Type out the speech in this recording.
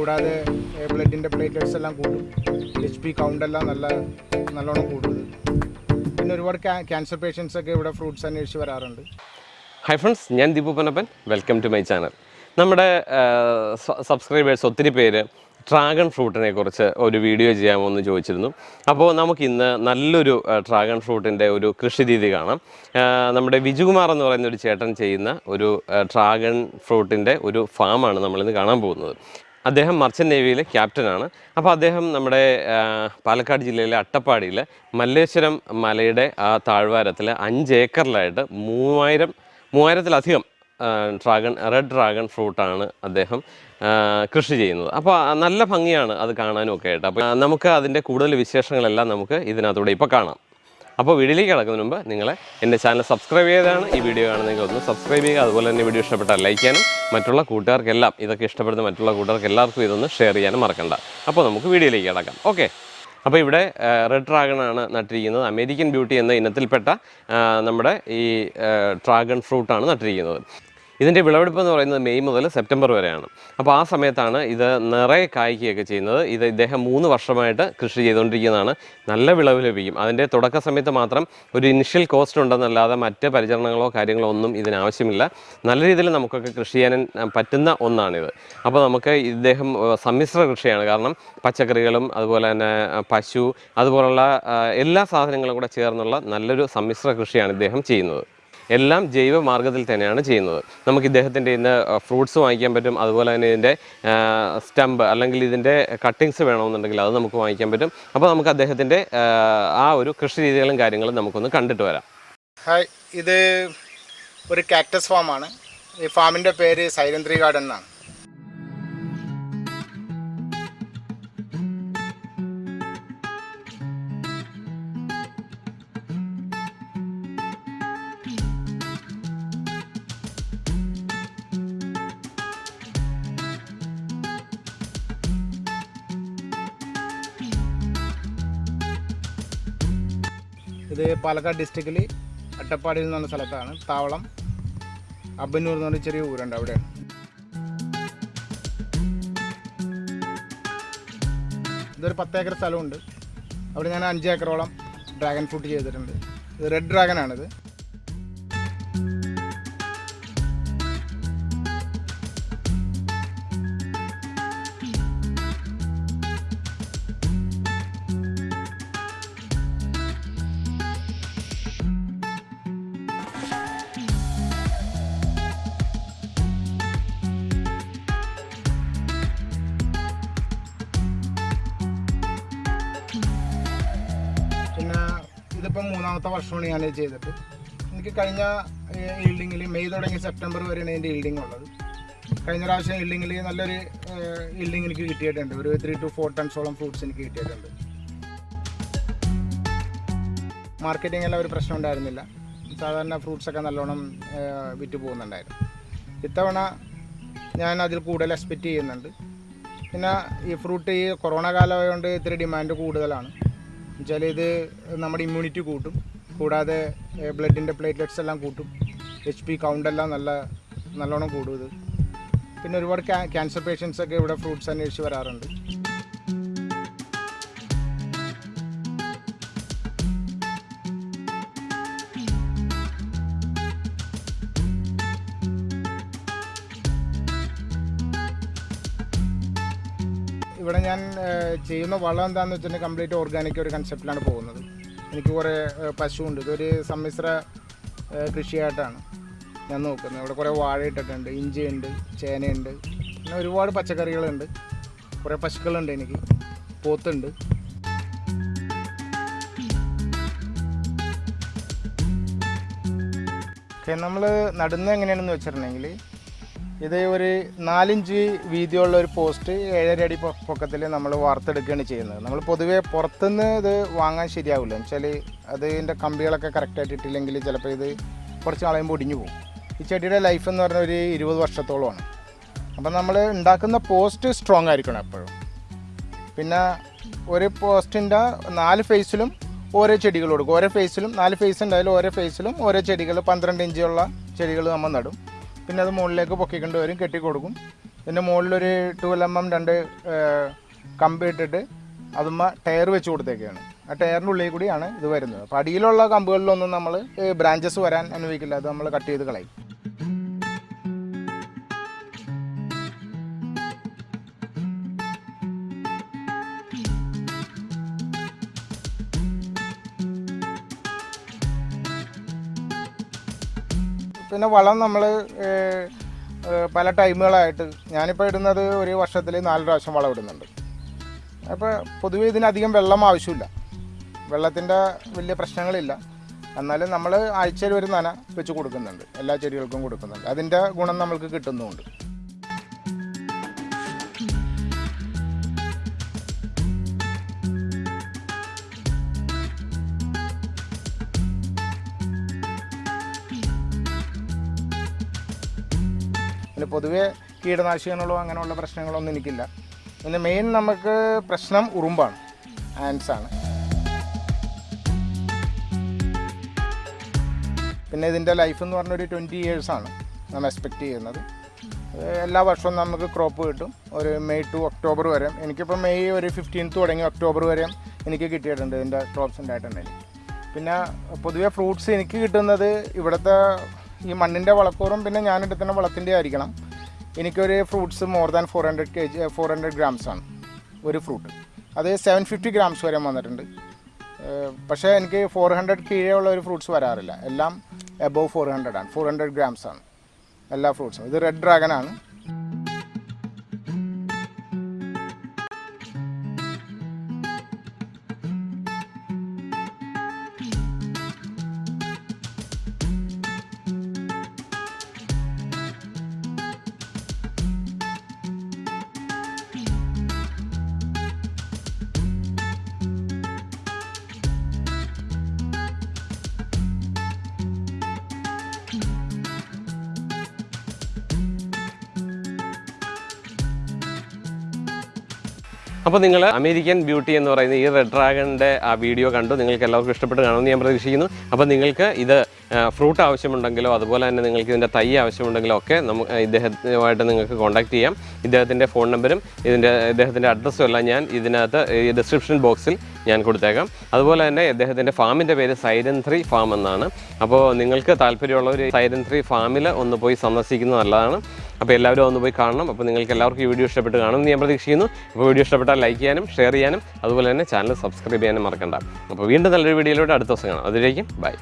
കൂടാതെ ബ്ലഡിന്റെ പ്ലേറ്റ്ലെറ്റ്സ് എല്ലാം കൂടും. എച്ച് പി കൗണ്ട് എല്ലാം നല്ല നല്ലോണം കൂടുന്നത് പിന്നെ ഒരുപാട് ക്യാൻസർ പേഷ്യൻസ് ഒക്കെ ഇവിടെ ഫ്രൂട്ട്സ് അന്വേഷിച്ച് വരാറുണ്ട്. ഹൈ ഫ്രണ്ട്സ് ഞാൻ Deepu Panappan welcome to my channel നമ്മുടെ സബ്സ്ക്രൈബേഴ്സ് ഒത്തിരി പേര് ഡ്രാഗൺ ഫ്രൂട്ടിനെ കുറിച്ച് ഒരു വീഡിയോ ചെയ്യാമോ എന്ന് ചോദിച്ചിരുന്നു. അപ്പോൾ നമുക്ക് ഇന്ന് നല്ലൊരു ഡ്രാഗൺ ഫ്രൂട്ടിന്റെ ഒരു കൃഷി രീതി കാണാം. നമ്മുടെ വിജുകുമാർ എന്ന് പറയുന്ന ഒരു ചേട്ടൻ ചെയ്യുന്ന ഒരു ഡ്രാഗൺ ഫ്രൂട്ടിന്റെ ഒരു ഫാമാണ് നമ്മളിന്ന് കാണാൻ പോകുന്നത്. അദ്ദേഹം മർച്ചൻ നേവിയിലെ ക്യാപ്റ്റനാണ്. അപ്പോൾ അദ്ദേഹം നമ്മുടെ പാലക്കാട് ജില്ലയിലെ അട്ടപ്പാടിയിൽ മല്ലേശ്വരം മലയുടെ ആ താഴ്വാരത്തിൽ അഞ്ച് ഏക്കറിലായിട്ട് മൂവായിരം മൂവായിരത്തിലധികം ഡ്രാഗൺ റെഡ് ഡ്രാഗൺ ഫ്രൂട്ടാണ് അദ്ദേഹം കൃഷി ചെയ്യുന്നത്. അപ്പോൾ നല്ല ഭംഗിയാണ് അത് കാണാനും ഒക്കെ ആയിട്ട്. അപ്പോൾ നമുക്ക് അതിന്റെ കൂടുതൽ വിശേഷങ്ങളെല്ലാം നമുക്ക് ഇതിനകത്തൂടെ ഇപ്പോൾ കാണാം. അപ്പോൾ വീഡിയോയിലേക്ക് കിടക്കുന്നതിന് മുമ്പ് നിങ്ങൾ എന്റെ ചാനൽ സബ്സ്ക്രൈബ് ചെയ്താണ് ഈ വീഡിയോ കാണുന്നെങ്കിൽ ഒന്ന് സബ്സ്ക്രൈബ് ചെയ്യുക. അതുപോലെ തന്നെ വീഡിയോ ഇഷ്ടപ്പെട്ടാൽ ലൈക്ക് ചെയ്യാനും മറ്റുള്ള കൂട്ടുകാർക്കെല്ലാം ഇതൊക്കെ ഇഷ്ടപ്പെടുന്ന മറ്റുള്ള കൂട്ടുകാർക്ക് എല്ലാവർക്കും ഇതൊന്ന് ഷെയർ ചെയ്യാനും മറക്കണ്ട. അപ്പോൾ നമുക്ക് വീഡിയോയിലേക്ക് കിടക്കാം. ഓക്കെ. അപ്പോൾ ഇവിടെ റെഡ് ഡ്രാഗൺ ആണ് നട്ടിരിക്കുന്നത്. അമേരിക്കൻ ബ്യൂട്ടി എന്ന ഇനത്തിൽപ്പെട്ട നമ്മുടെ ഈ ഡ്രാഗൺ ഫ്രൂട്ടാണ് നട്ടിരിക്കുന്നത്. ഇതിന്റെ വിളവെടുപ്പ് എന്ന് പറയുന്നത് മെയ് മുതൽ സെപ്റ്റംബർ വരെയാണ്. അപ്പോൾ ആ സമയത്താണ് ഇത് നിറയെ കായ്ക്കുകയൊക്കെ ചെയ്യുന്നത്. ഇത് ഇദ്ദേഹം മൂന്ന് വർഷമായിട്ട് കൃഷി ചെയ്തുകൊണ്ടിരിക്കുന്നതാണ്. നല്ല വിളവ് ലഭിക്കും. അതിന്റെ തുടക്ക സമയത്ത് മാത്രം ഒരു ഇനിഷ്യൽ കോസ്റ്റ് ഉണ്ടെന്നല്ലാതെ മറ്റ് പരിചരണങ്ങളോ കാര്യങ്ങളോ ഒന്നും ഇതിനാവശ്യമില്ല. നല്ല രീതിയിൽ നമുക്കൊക്കെ കൃഷി ചെയ്യാൻ പറ്റുന്ന ഒന്നാണിത്. അപ്പോൾ നമുക്ക് ഇദ്ദേഹം സമ്മിശ്ര കൃഷിയാണ്. കാരണം പച്ചക്കറികളും അതുപോലെ തന്നെ പശു അതുപോലുള്ള എല്ലാ സാധനങ്ങളും കൂടെ ചേർന്നുള്ള നല്ലൊരു സമ്മിശ്ര കൃഷിയാണ് ഇദ്ദേഹം ചെയ്യുന്നത്. എല്ലാം ജൈവ മാർഗത്തിൽ തന്നെയാണ് ചെയ്യുന്നത്. നമുക്ക് ഇദ്ദേഹത്തിന്റെ ഇന്ന് ഫ്രൂട്ട്സ് വാങ്ങിക്കാൻ പറ്റും. അതുപോലെ തന്നെ ഇതിന്റെ സ്റ്റമ്പ് അല്ലെങ്കിൽ ഇതിന്റെ കട്ടിങ്സ് വേണമെന്നുണ്ടെങ്കിൽ അത് നമുക്ക് വാങ്ങിക്കാൻ പറ്റും. അപ്പോൾ നമുക്ക് അദ്ദേഹത്തിന്റെ ആ ഒരു കൃഷി രീതികളും കാര്യങ്ങളും നമുക്കൊന്ന് കണ്ടിട്ട് വരാം. ഹായ്. ഇത് ഒരു കാക്ടസ് ഫാമാണ്. ഈ ഫാമിന്റെ പേര് സൈലന്ത്രി ഗാർഡൻ എന്നാണ്. ഇത് പാലക്കാട് ഡിസ്ട്രിക്റ്റിൽ അട്ടപ്പാടിയിൽ എന്ന് പറഞ്ഞ സ്ഥലത്താണ്. താവളം അബന്നൂർ എന്ന് പറഞ്ഞ ചെറിയ ഊരുണ്ട് അവിടെ. ഇതൊരു പത്ത് ഏക്കർ സ്ഥലമുണ്ട്. അവിടെ ഞാൻ അഞ്ച് ഏക്കറോളം ഡ്രാഗൺ ഫ്രൂട്ട് ചെയ്തിട്ടുണ്ട്. ഇത് റെഡ് ഡ്രാഗൺ ഇതിപ്പം മൂന്നാമത്തെ വർഷമാണ് ഞാൻ ചെയ്തിട്ട് എനിക്ക് കഴിഞ്ഞ ഈൽഡിങ്ങിൽ മെയ് തുടങ്ങി സെപ്റ്റംബർ വരെയാണ് എന്റെ ഈൽഡിങ് ഉള്ളത്. കഴിഞ്ഞ പ്രാവശ്യം ഈൽഡിങ്ങിൽ നല്ലൊരു ഈൽഡിങ് എനിക്ക് കിട്ടിയിട്ടുണ്ട്. ഒരു ത്രീ ടു ഫോർ ടൺസോളം ഫ്രൂട്ട്സ് എനിക്ക് കിട്ടിയിട്ടുണ്ട്. മാർക്കറ്റിംഗ് എല്ലാം ഒരു പ്രശ്നം ഉണ്ടായിരുന്നില്ല. സാധാരണ ഫ്രൂട്ട്സൊക്കെ നല്ലോണം വിറ്റ് പോകുന്നുണ്ടായിരുന്നു. ഇത്തവണ ഞാൻ അതിൽ കൂടുതൽ എക്സ്പെക്റ്റ് ചെയ്യുന്നുണ്ട്. പിന്നെ ഈ ഫ്രൂട്ട് ഈ കൊറോണ കാലമായതുകൊണ്ട് ഇത്തിരി ഡിമാൻഡ് കൂടുതലാണ്. എന്നുവെച്ചാൽ ഇത് നമ്മുടെ ഇമ്മ്യൂണിറ്റി കൂട്ടും. കൂടാതെ ബ്ലഡിന്റെ പ്ലേറ്റ്ലെറ്റ്സ് എല്ലാം കൂട്ടും. എച്ച് പി കൗണ്ടെല്ലാം നല്ല നല്ലോണം കൂടും ഇത്. പിന്നെ ഒരുപാട് ക്യാൻസർ പേഷ്യൻസ് ഒക്കെ ഇവിടെ ഫ്രൂട്ട്സ് അന്വേഷിച്ച് വരാറുണ്ട്. ഇവിടെ ഞാൻ ചെയ്യുന്ന വളം എന്താണെന്ന് വെച്ചിട്ടുണ്ടെങ്കിൽ കംപ്ലീറ്റ് ഓർഗാനിക് ഒരു കൺസെപ്റ്റിലാണ് പോകുന്നത്. എനിക്ക് കുറേ പശു പശുവുണ്ട്. ഇതൊരു സമ്മിശ്ര കൃഷിയായിട്ടാണ് ഞാൻ നോക്കുന്നത്. ഇവിടെ കുറേ വാഴ ഇട്ടിട്ടുണ്ട് ഇഞ്ചിയുണ്ട് ചേനയുണ്ട് പിന്നെ ഒരുപാട് പച്ചക്കറികളുണ്ട്. കുറേ പശുക്കളുണ്ട് എനിക്ക്. പോത്തുണ്ട്. നമ്മൾ നടുന്നത് എങ്ങനെയാണെന്ന് വെച്ചിട്ടുണ്ടെങ്കിൽ ഇത് ഒരു നാലിഞ്ച് വീതിയുള്ള ഒരു പോസ്റ്റ് ഏഴര അടി പൊക്കത്തിൽ നമ്മൾ വാർത്തെടുക്കുകയാണ് ചെയ്യുന്നത്. നമ്മൾ പൊതുവേ പുറത്തുനിന്ന് ഇത് വാങ്ങാൻ ശരിയാവില്ല. വെച്ചാൽ അതിന്റെ കമ്പികളൊക്കെ കറക്റ്റായിട്ട് ഇട്ടില്ലെങ്കിൽ ചിലപ്പോൾ ഇത് കുറച്ച് നാളെ ഒടിഞ്ഞു പോകും. ഈ ചെടിയുടെ ലൈഫ് എന്ന് പറഞ്ഞാൽ ഒരു ഇരുപത് വർഷത്തോളമാണ്. അപ്പം നമ്മൾ ഉണ്ടാക്കുന്ന പോസ്റ്റ് സ്ട്രോങ് ആയിരിക്കണം എപ്പോഴും. പിന്നെ ഒരു പോസ്റ്റിന്റെ നാല് ഫേസിലും ഓരോ ചെടികൾ കൊടുക്കും. ഓരോ ഫേസിലും നാല് ഫേസ് ഉണ്ടായാലും ഓരോ ഫേസിലും ഓരോ ചെടികൾ പന്ത്രണ്ട് ഇഞ്ചുള്ള ചെടികൾ നമ്മൾ നടും. പിന്നെ അത് മുകളിലേക്ക് പൊക്കിക്കൊണ്ട് വരും കെട്ടി കൊടുക്കും പിന്നെ മുകളിലൊരു ട്വൽവ് എം എം രണ്ട് കമ്പ് ഇട്ടിട്ട് അതുമ്മ ടയർ വെച്ച് കൊടുത്തേക്കാണ്. ആ ടയറിന്റെ ഉള്ളിൽ കൂടിയാണ് ഇത് വരുന്നത്. അപ്പോൾ അടിയിലുള്ള കമ്പുകളിലൊന്നും നമ്മൾ ബ്രാഞ്ചസ് വരാൻ അനുവദിക്കില്ല. അത് നമ്മൾ കട്ട് ചെയ്ത് കളയും. പിന്നെ വളം നമ്മൾ പല ടൈമുകളായിട്ട് ഞാനിപ്പോൾ ഇടുന്നത് ഒരു വർഷത്തിൽ നാല് പ്രാവശ്യം വളം ഇടുന്നുണ്ട്. അപ്പോൾ പൊതുവെ ഇതിനധികം വെള്ളം ആവശ്യമില്ല. വെള്ളത്തിന്റെ വലിയ പ്രശ്നങ്ങളില്ല. എന്നാലും നമ്മൾ ആഴ്ചയിൽ ഒരു നന വെച്ച് കൊടുക്കുന്നുണ്ട്. എല്ലാ ചെടികൾക്കും കൊടുക്കുന്നുണ്ട്. അതിന്റെ ഗുണം നമ്മൾക്ക് കിട്ടുന്നുമുണ്ട്. പിന്നെ പൊതുവേ കീടനാശികളോ അങ്ങനെയുള്ള പ്രശ്നങ്ങളൊന്നും എനിക്കില്ല. പിന്നെ മെയിൻ നമുക്ക് പ്രശ്നം ഉറുമ്പാണ് ആൻസ് ആണ്. പിന്നെ ഇതിന്റെ ലൈഫ് എന്ന് പറഞ്ഞൊരു ട്വന്റി ഇയേഴ്സാണ് നമ്മൾ എക്സ്പെക്റ്റ് ചെയ്യുന്നത്. എല്ലാ വർഷവും നമുക്ക് ക്രോപ്പ് കിട്ടും. ഒരു മെയ് ടു ഒക്ടോബർ വരെ. എനിക്കിപ്പോൾ മെയ് ഒരു ഫിഫ്റ്റീൻത്ത് തുടങ്ങി ഒക്ടോബർ വരെ എനിക്ക് കിട്ടിയിട്ടുണ്ട് ഇതിന്റെ ക്രോപ്സ് ഉണ്ടായിട്ടുണ്ടെങ്കിൽ പിന്നെ പൊതുവേ ഫ്രൂട്ട്സ് എനിക്ക് കിട്ടുന്നത് ഇവിടുത്തെ ഈ മണ്ണിന്റെ വളക്കൂറും പിന്നെ ഞാൻ എടുക്കുന്ന വളത്തിന്റെ ആയിരിക്കണം. എനിക്കൊരു fruits more than four hundred K G four hundred grams ആണ് ഒരു ഫ്രൂട്ട് അത് സെവൻ ഫിഫ്റ്റി ഗ്രാംസ് വരെ വന്നിട്ടുണ്ട്. പക്ഷേ എനിക്ക് ഫോർ ഹൺഡ്രഡ് കീഴേ ഉള്ള ഒരു ഫ്രൂട്ട്സ് വരാറില്ല. എല്ലാം എബോവ് ഫോർ ഹൺഡ്രഡ് ആണ്. ഫോർ ഹൺഡ്രഡ് ഗ്രാംസ് ആണ്. എല്ലാ ഫ്രൂട്ട്സും ഇത് റെഡ് ഡ്രാഗൺ ആണ്. അപ്പോൾ നിങ്ങൾ അമേരിക്കൻ ബ്യൂട്ടി എന്ന് പറയുന്ന ഈ റെഡ് ഡ്രാഗണിന്റെ ആ വീഡിയോ കണ്ടു. നിങ്ങൾക്ക് എല്ലാവർക്കും ഇഷ്ടപ്പെട്ട് കാണുമെന്ന് ഞാൻ പ്രതീക്ഷിക്കുന്നു. അപ്പോൾ നിങ്ങൾക്ക് ഇത് ഫ്രൂട്ട് ആവശ്യമുണ്ടെങ്കിലോ അതുപോലെ തന്നെ നിങ്ങൾക്ക് ഇതിന്റെ തൈ ആവശ്യമുണ്ടെങ്കിലോ ഒക്കെ നമുക്ക് ഇദ്ദേഹവുമായിട്ട് നിങ്ങൾക്ക് കോൺടാക്ട് ചെയ്യാം. ഇദ്ദേഹത്തിന്റെ ഫോൺ നമ്പരും ഇതിന്റെ ഇദ്ദേഹത്തിന്റെ അഡ്രസ്സും എല്ലാം ഞാൻ ഇതിനകത്ത് ഈ ഡിസ്ക്രിപ്ഷൻ ബോക്സിൽ ഞാൻ കൊടുത്തേക്കാം. അതുപോലെ തന്നെ ഇദ്ദേഹത്തിന്റെ ഫാമിന്റെ പേര് സൈരൻ ത്രീ ഫാം എന്നാണ്. അപ്പോൾ നിങ്ങൾക്ക് താല്പര്യമുള്ളവർ സൈരൻ ത്രീ ഫാമിൽ ഒന്ന് പോയി സന്ദർശിക്കുന്നത് നല്ലതാണ്. അപ്പോൾ എല്ലാവരും ഒന്ന് പോയി കാണണം. അപ്പോൾ നിങ്ങൾക്ക് എല്ലാവർക്കും ഈ വീഡിയോ ഇഷ്ടപ്പെട്ട് കാണുമെന്ന് ഞാൻ പ്രതീക്ഷിക്കുന്നു. അപ്പോൾ വീഡിയോ ഇഷ്ടപ്പെട്ടാൽ ലൈക്ക് ചെയ്യാനും ഷെയർ ചെയ്യാനും അതുപോലെ തന്നെ ചാനൽ സബ്സ്ക്രൈബ് ചെയ്യാനും മറക്കണ്ട. അപ്പോൾ വീണ്ടും നല്ലൊരു വീഡിയോയിലൂടെ അടുത്ത ദിവസം കാണാം. അതിലേക്കും ബൈ.